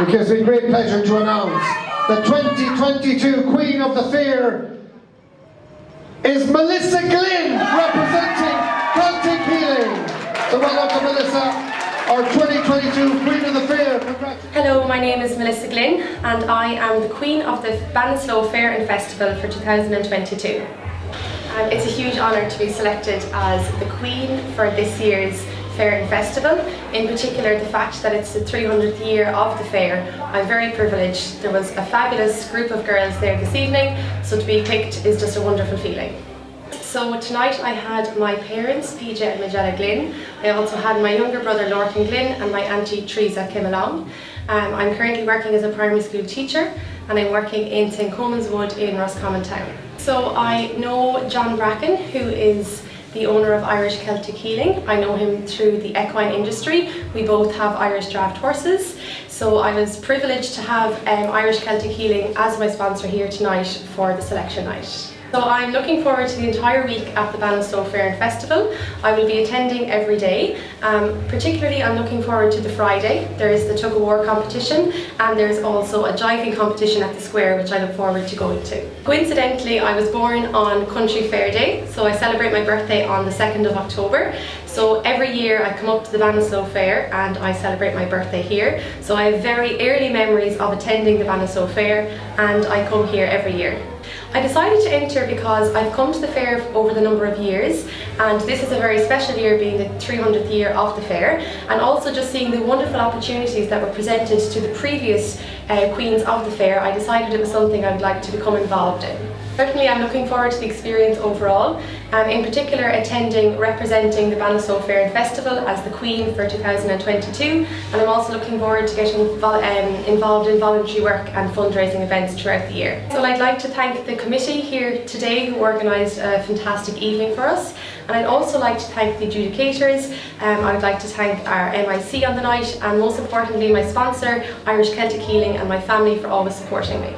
It gives me great pleasure to announce the 2022 Queen of the Fair is Melissa Glynn representing Celtic Healing. So welcome to Melissa, our 2022 Queen of the Fair. Hello, my name is Melissa Glynn and I am the Queen of the Ballinasloe Fair and Festival for 2022. Um, it's a huge honour to be selected as the Queen for this year's Fair and Festival, in particular the fact that it's the 300th year of the fair. I'm very privileged. There was a fabulous group of girls there this evening, so to be picked is just a wonderful feeling. So tonight I had my parents, PJ and Majella Glynn. I also had my younger brother Lorcan Glynn and my auntie Teresa came along. Um, I'm currently working as a primary school teacher and I'm working in St Coleman's Wood in Roscommon Town. So I know John Bracken who is the owner of Irish Celtic Healing. I know him through the equine industry. We both have Irish Draught horses. So I was privileged to have um, Irish Celtic Healing as my sponsor here tonight for the selection night. So I'm looking forward to the entire week at the Ballinasloe Fair and Festival. I will be attending every day. Um, particularly I'm looking forward to the Friday. There is the tug of war competition and there's also a jiving competition at the square which I look forward to going to. Coincidentally I was born on Country Fair Day so I celebrate my birthday on the 2nd of October. So every year I come up to the Ballinasloe Fair and I celebrate my birthday here. So I have very early memories of attending the Ballinasloe Fair and I come here every year. I decided to enter because I've come to the fair over the number of years and this is a very special year being the 300th year of the fair and also just seeing the wonderful opportunities that were presented to the previous uh, queens of the fair I decided it was something I would like to become involved in. Certainly I'm looking forward to the experience overall, um, in particular attending representing the Ballinasloe Fair and Festival as the Queen for 2022 and I'm also looking forward to getting um, involved in voluntary work and fundraising events throughout the year. So I'd like to thank the committee here today who organised a fantastic evening for us and I'd also like to thank the adjudicators, um, I'd like to thank our MIC on the night and most importantly my sponsor Irish Celtic Healing and my family for always supporting me.